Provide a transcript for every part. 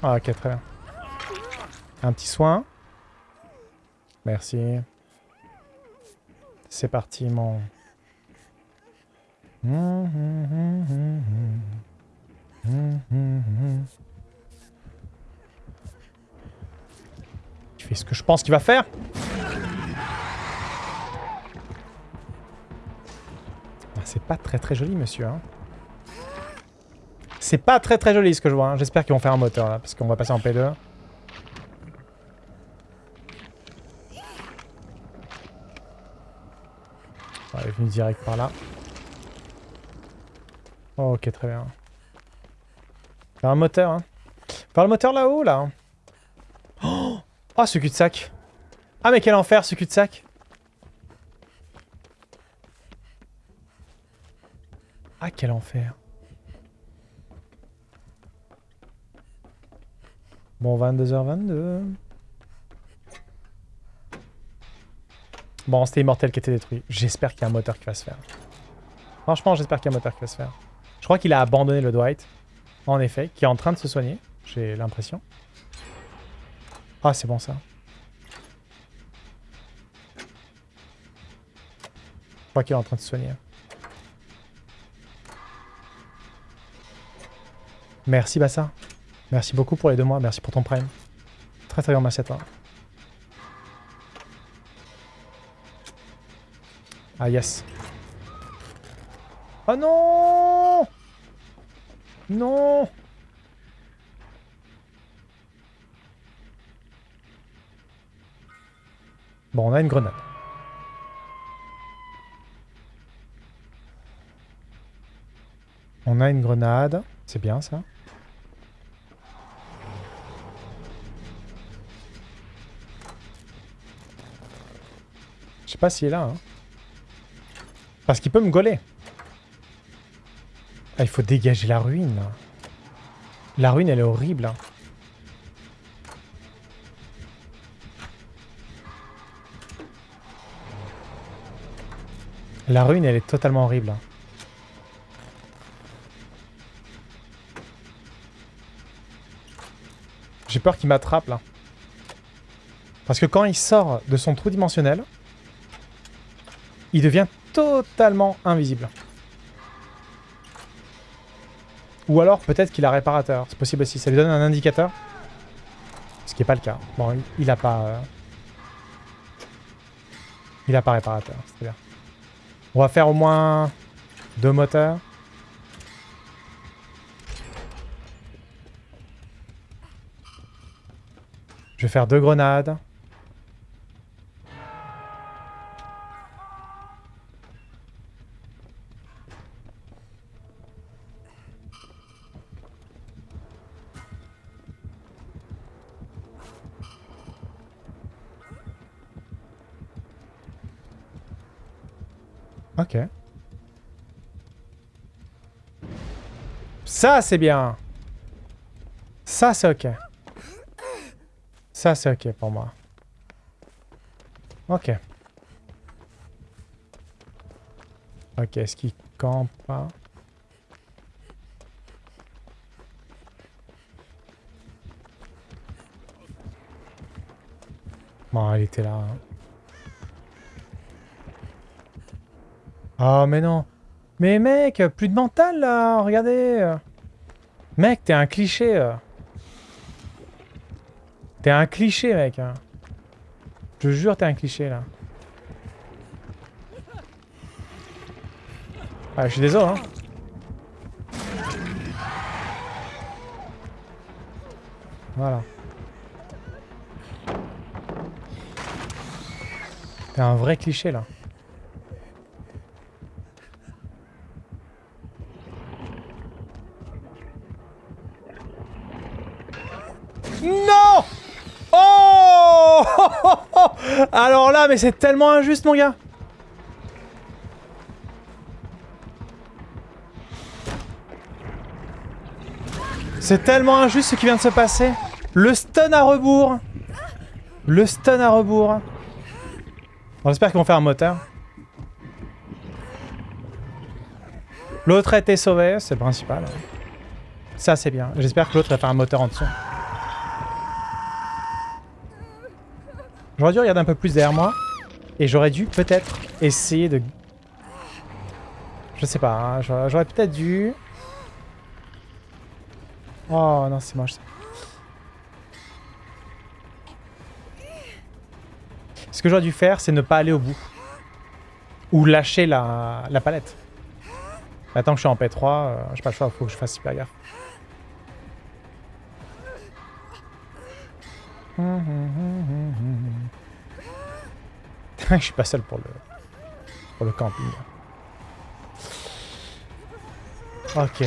Ah, ok, très. Un petit soin. Merci. C'est parti, mon... Il fait ce que je pense qu'il va faire. Ah, c'est pas très très joli, monsieur. Hein. C'est pas très très joli ce que je vois. Hein. J'espère qu'ils vont faire un moteur là, parce qu'on va passer en P2. On est venu direct par là. ok, très bien. Faire un moteur, hein. Faire le moteur là-haut, là. Oh, oh, ce cul-de-sac. Ah, mais quel enfer, ce cul-de-sac. Ah, quel enfer. Bon, 22h22. Bon, c'était Immortel qui était détruit. J'espère qu'il y a un moteur qui va se faire. Franchement, j'espère qu'il y a un moteur qui va se faire. Je crois qu'il a abandonné le Dwight. En effet, qui est en train de se soigner. J'ai l'impression. Ah, c'est bon ça. Je crois qu'il est en train de se soigner. Merci Bassa. Merci beaucoup pour les deux mois. Merci pour ton prime. Très très grand merci à toi. Ah yes. Oh non Non Bon, on a une grenade. On a une grenade. C'est bien ça. Sais pas s'il est là. Hein. Parce qu'il peut me gauler. Ah, il faut dégager la ruine. La ruine, elle est horrible. Hein. La ruine, elle est totalement horrible. Hein. J'ai peur qu'il m'attrape, là. Parce que quand il sort de son trou dimensionnel, il devient totalement invisible. Ou alors peut-être qu'il a réparateur. C'est possible aussi. Ça lui donne un indicateur. Ce qui n'est pas le cas. Bon, il, a pas... Euh, il a pas réparateur. C'est bien. On va faire au moins deux moteurs. Je vais faire deux grenades. Ok. Ça, c'est bien. Ça, c'est ok. Ça, c'est ok pour moi. Ok. Ok, est-ce qu'il campe pas Bon, il était là. Hein. Oh, mais non. Mais mec, plus de mental, là. Regardez. Mec, t'es un cliché. T'es un cliché, mec. Je jure, t'es un cliché, là. Ah, je suis désolé, hein. Voilà. T'es un vrai cliché, là. Alors là, mais c'est tellement injuste, mon gars C'est tellement injuste ce qui vient de se passer. Le stun à rebours. Le stun à rebours. On espère qu'ils vont faire un moteur. L'autre a été sauvé, c'est le principal. Ça, c'est bien. J'espère que l'autre va faire un moteur en dessous. J'aurais dû regarder un peu plus derrière moi. Et j'aurais dû peut-être essayer de... Je sais pas, hein, j'aurais peut-être dû... Oh non, c'est moche ça. Ce que j'aurais dû faire, c'est ne pas aller au bout. Ou lâcher la, la palette. Maintenant que je suis en P3, euh, j'ai pas le choix, faut que je fasse super gaffe. je suis pas seul pour le, pour le camping. Ok.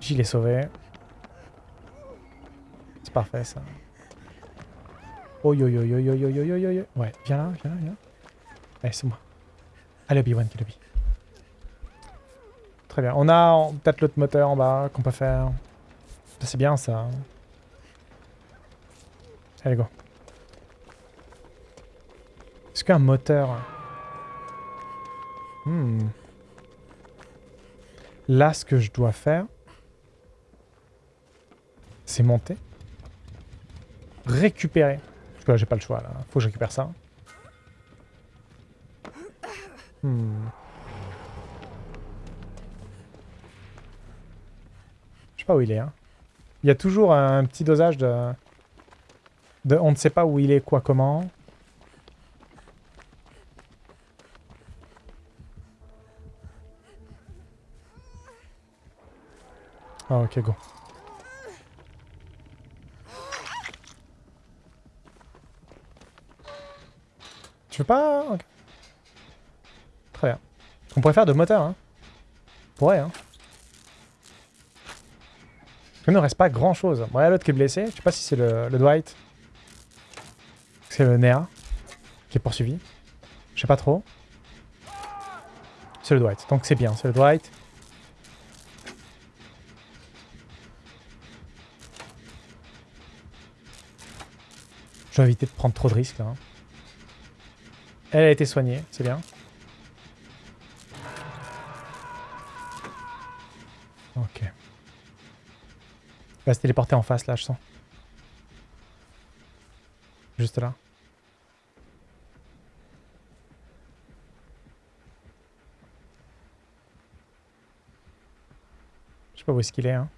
J'y l'ai sauvé. C'est parfait ça. Oh yo yo yo yo yo yo yo yo yo. Ouais, viens là, viens là, viens là. Allez, c'est moi. Allez, Obi-Wan Kenobi. Très bien. On a peut-être l'autre moteur en bas qu'on peut faire. C'est bien ça. Allez, go. Est-ce qu'un moteur... Hmm. Là, ce que je dois faire, c'est monter. Récupérer. Parce que là, j'ai pas le choix, là. Faut que je récupère ça. Hmm. Je sais pas où il est, hein. Il y a toujours un petit dosage de... de... On ne sait pas où il est, quoi, comment. Ah ok, go. Tu veux pas Très bien. On pourrait faire de moteur, hein. On pourrait, hein. Il ne reste pas grand chose. Bon, il y a l'autre qui est blessé. Je sais pas si c'est le, Dwight. C'est le Nea qui est poursuivi. Je sais pas trop. C'est le Dwight. Donc c'est bien, c'est le Dwight. Je vais éviter de prendre trop de risques là. Hein. Elle a été soignée, c'est bien. Ok. Elle va se téléporter en face là, je sens. Juste là. Je sais pas où est-ce qu'il est, hein.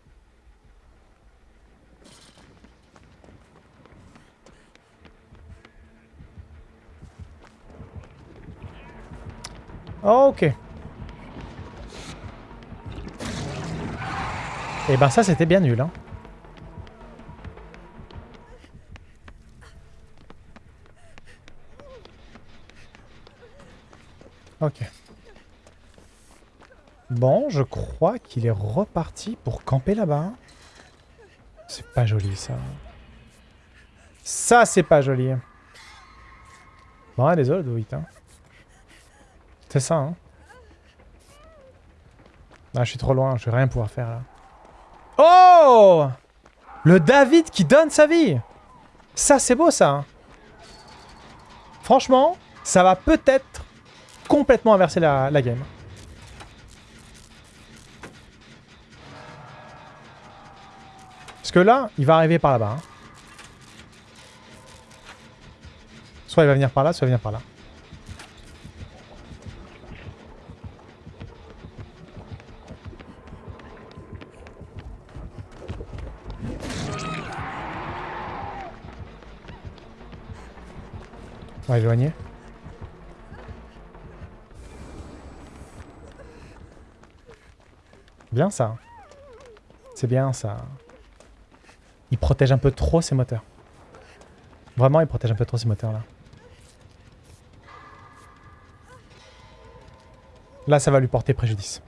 Ok. Et eh ben ça c'était bien nul hein. Bon, je crois qu'il est reparti pour camper là-bas. C'est pas joli ça. Ça c'est pas joli. Bon, désolé, Doit, hein. C'est ça, hein. Ah, je suis trop loin, je vais rien pouvoir faire là. Oh Le David qui donne sa vie Ça, c'est beau, ça. Hein. Franchement, ça va peut-être complètement inverser la game. Parce que là, il va arriver par là-bas. Hein. Soit il va venir par là, soit il va venir par là. On va éloigner. Bien ça. C'est bien ça. Il protège un peu trop ses moteurs. Vraiment, il protège un peu trop ses moteurs là. Là, ça va lui porter préjudice.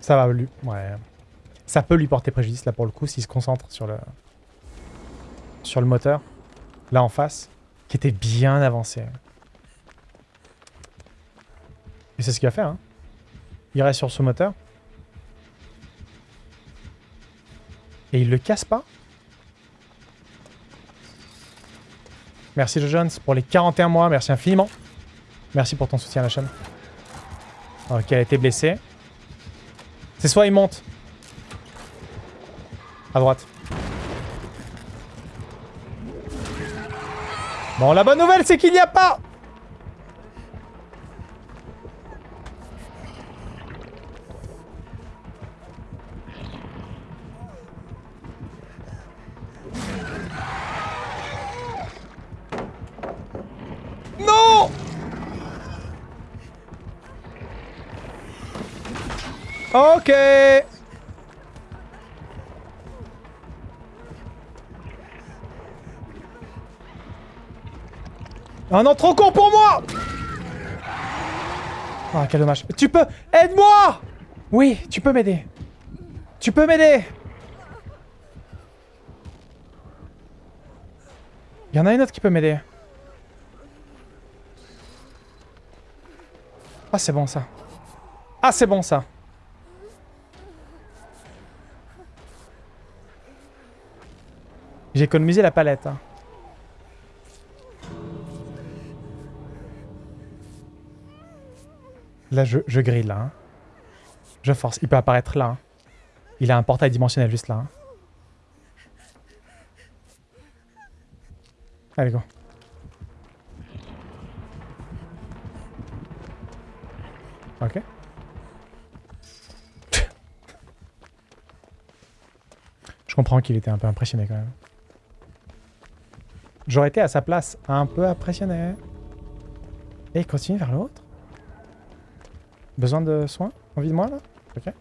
Ça va lui... Ouais. Ça peut lui porter préjudice là pour le coup s'il se concentre sur le sur le moteur, là en face, qui était bien avancé. Et c'est ce qu'il va faire. Hein. Il reste sur ce moteur. Et il le casse pas Merci Joe Jones pour les 41 mois, merci infiniment. Merci pour ton soutien à la chaîne. Ok, elle a été blessée. C'est soit il monte. À droite. Bon, la bonne nouvelle, c'est qu'il n'y a pas Ok Ah non, trop con pour moi Ah, quel dommage. Tu peux... Aide-moi Oui, tu peux m'aider. Tu peux m'aider Il y en a une autre qui peut m'aider. Ah, c'est bon ça. Ah, c'est bon ça. J'ai économisé la palette. hein. Là, je, je grille hein. Je force. Il peut apparaître là. hein. Il a un portail dimensionnel juste là. hein. Allez, go. Ok. Je comprends qu'il était un peu impressionné quand même. J'aurais été à sa place un peu impressionné. Et il continue vers l'autre. Besoin de soins? Envie de moi là? Ok.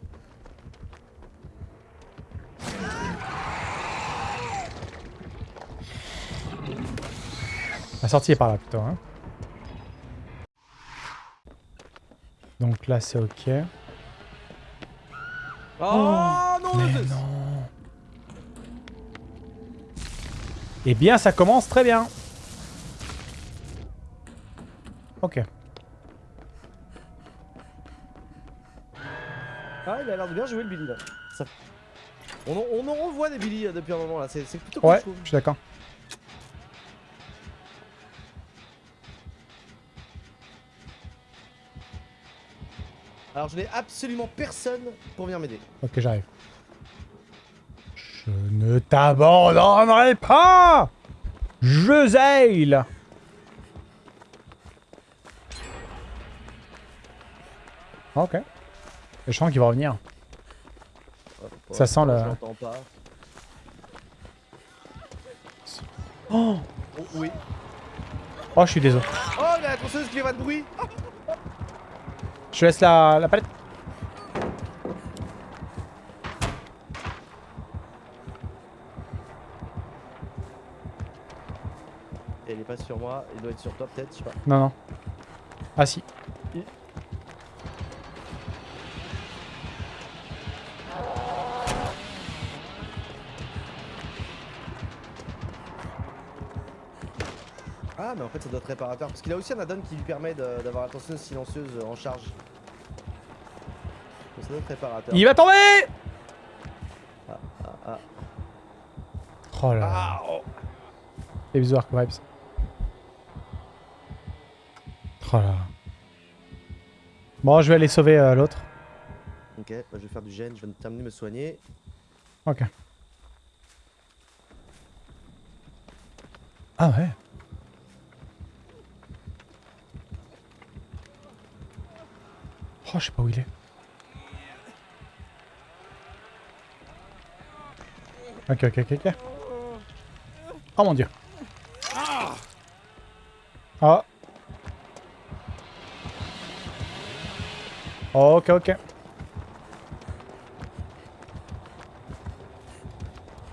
La sortie est par là plutôt. Hein. Donc là c'est ok. Oh, non, Mais non. Eh bien ça commence très bien. Ok. Ah, il a l'air de bien jouer le Billy là. Ça- On, en, on en revoit des Billy euh, depuis un moment là, c'est plutôt cool Ouais, je je suis d'accord. Alors je n'ai absolument personne pour venir m'aider. Ok, j'arrive. Je ne t'abandonnerai pas Je zeille Ok. Je sens qu'il va revenir. Ça sent le- pas. Oh oui. Oh, je suis désolé. Oh, la tronçonneuse qui fait pas de bruit Je te laisse la, la palette. Et Elle est pas sur moi, il doit être sur toi peut-être, je sais pas. Non, non. Ah si. Ah, mais en fait ça doit être réparateur. Parce qu'il a aussi un add-on qui lui permet d'avoir la tronçonneuse silencieuse en charge. Donc ça doit être réparateur. Il va tomber Ah, ah, ah. Oh là là. Ah, oh. Bisous Arc Vibes. Oh là. Bon, je vais aller sauver euh, l'autre. Ok, bah, je vais faire du gène, je vais terminer de me soigner. Ok. Ah ouais. Oh, je sais pas où il est. Ok, ok, ok, ok. Oh mon dieu. Ah. Ok, ok.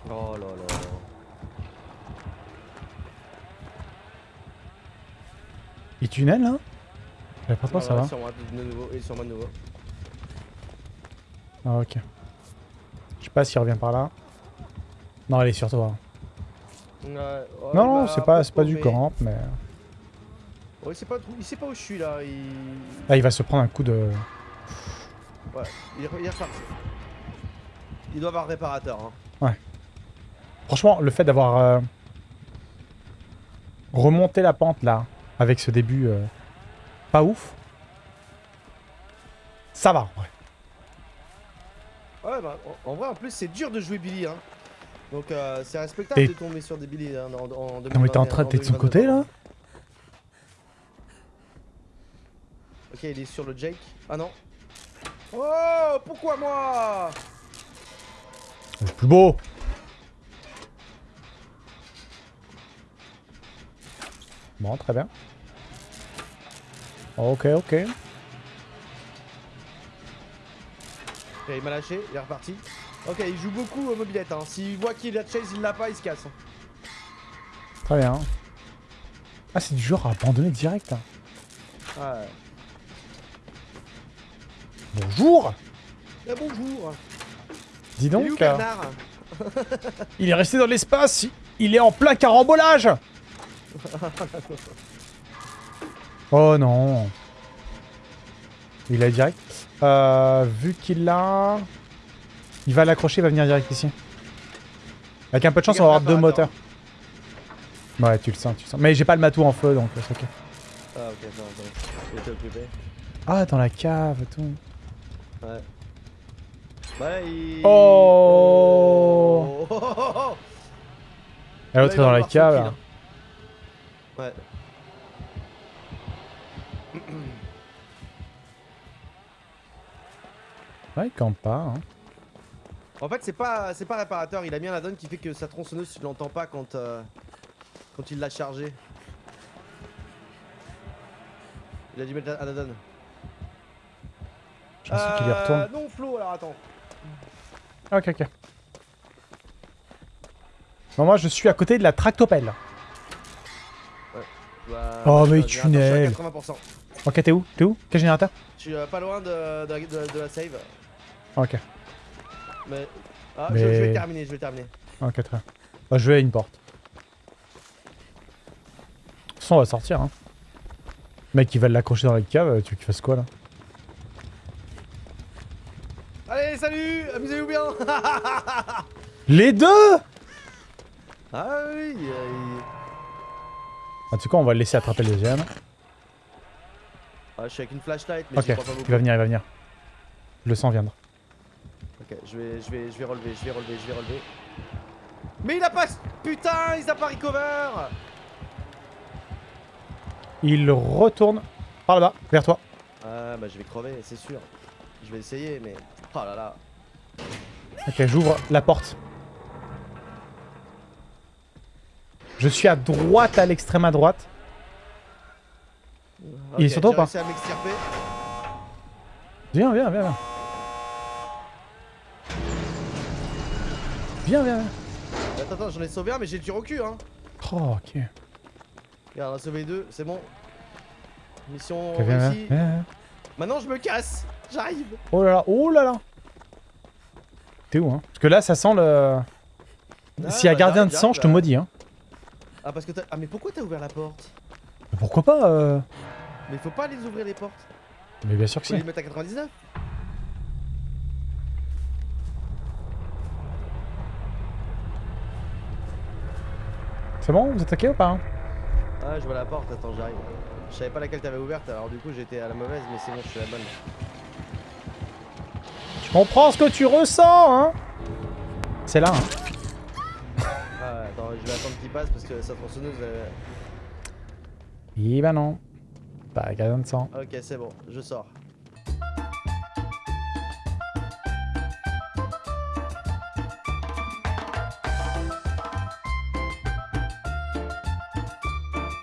Oh là là. Il tunnel là J'avais pas trop, ça va. Sur moi de nouveau, et sur moi de nouveau. Ah, ok. Je sais pas s'il revient par là. Non, elle est sur toi. Non, non, bah, c'est pas, c'est pas du camp, mais... Ouais, il sait pas, où- il sait pas où je suis là. Il, Là, il va se prendre un coup de... ouais, il, est, il est reparti. Il doit avoir réparateur. Hein. Franchement, le fait d'avoir euh, remonté la pente là, avec ce début euh, pas ouf, ça va en vrai. Ouais, bah, en, vrai, en plus, c'est dur de jouer Billy. Hein. Donc euh, c'est respectable Et- de tomber sur des billets hein, en, en, en Non mais t'es en train de... T'es de son côté là Ok, il est sur le Jake. Ah non. Oh, pourquoi moi? C'est plus beau Bon, très bien. Ok, ok. Ok, il m'a lâché, il est reparti. Ok, il joue beaucoup au mobilette. Hein. S'il voit qu'il a chase, il l'a pas, il se casse. Très bien. Ah, c'est du genre à abandonner direct. hein. Ouais. Bonjour Eh, bonjour. Dis Il est donc, euh, il est resté dans l'espace, il est en plein carambolage Oh non Il a direct. Euh, vu qu'il l'a... Il va l'accrocher, il va venir direct ici. Avec un peu de chance, on va avoir deux moteurs. Ouais, tu le sens, tu le sens. Mais j'ai pas le matou en feu, donc c'est ok. Ah, ok, attends, attends. Ah, dans la cave tout. Ouais. Ouais, il. Oh. Oh, oh, oh, l'autre est dans la cave. là. Ouais. Ouais, il campe pas. Hein. En fait, c'est pas, c'est pas réparateur. Il a mis un add-on qui fait que sa tronçonneuse, tu l'entends pas quand, euh, quand il l'a chargé. Il a dû mettre un add-on. Y retourne. Non, Flo, alors attends. Ok, ok. Bon, moi, je suis à côté de la tractopelle. Bah, Oh, mais tunnel. 80%. Ok, t'es où? T'es où? Quel générateur? Je suis euh, pas loin de, de, de- de la save. Ok, Mais. Ah, je- vais terminer, je vais terminer. ok, très bien. Bah, je vais à une porte. De toute façon, on va sortir. Hein. Le mec, il va l'accrocher dans la cave. Tu veux qu'il fasse quoi là Allez, salut Amusez-vous bien Les deux Ah oui, euh, il- En tout cas, on va le laisser attraper le deuxième. ah, je suis avec une flashlight, mais Ok, j'y crois pas beaucoup. il va venir, il va venir. Je le sens viendre. Ok, je vais, je vais, je vais relever, je vais relever, je vais relever. Mais il a pas, putain, il a pas recover. Il retourne par là-bas, vers toi. Ah bah je vais crever, c'est sûr. Je vais essayer, mais oh là là. Ok, j'ouvre la porte. Je suis à droite, à l'extrême à droite. Il est sur toi ou pas à. Viens, viens, viens, viens. Viens, viens, viens. Attends, attends, j'en ai sauvé un, mais j'ai le tir au cul, hein. Oh, ok. Regarde, on a sauvé deux, c'est bon. Mission viens, réussie. viens, viens. Maintenant, je me casse. J'arrive. Oh là là, oh là là. T'es où, hein? Parce que là, ça sent le... Ah, S'il y a bah, gardien de sang, je te j'arrive, maudis, hein. Ah parce que t'as... Ah mais pourquoi t'as ouvert la porte? Mais Pourquoi pas euh... Mais faut pas les ouvrir les portes. Mais bien sûr que Faut si. les mettre à 99. C'est bon Vous ok ou pas hein? Ah je vois la porte, attends j'arrive. Je savais pas laquelle t'avais ouverte alors du coup j'étais à la mauvaise mais c'est bon je suis à la bonne. Comprends ce que tu ressens, hein C'est là, hein. Ah attends je vais attendre qu'il passe parce que sa tronçonneuse elle... Eh ben non. Pas de sang. Ok c'est bon, je sors.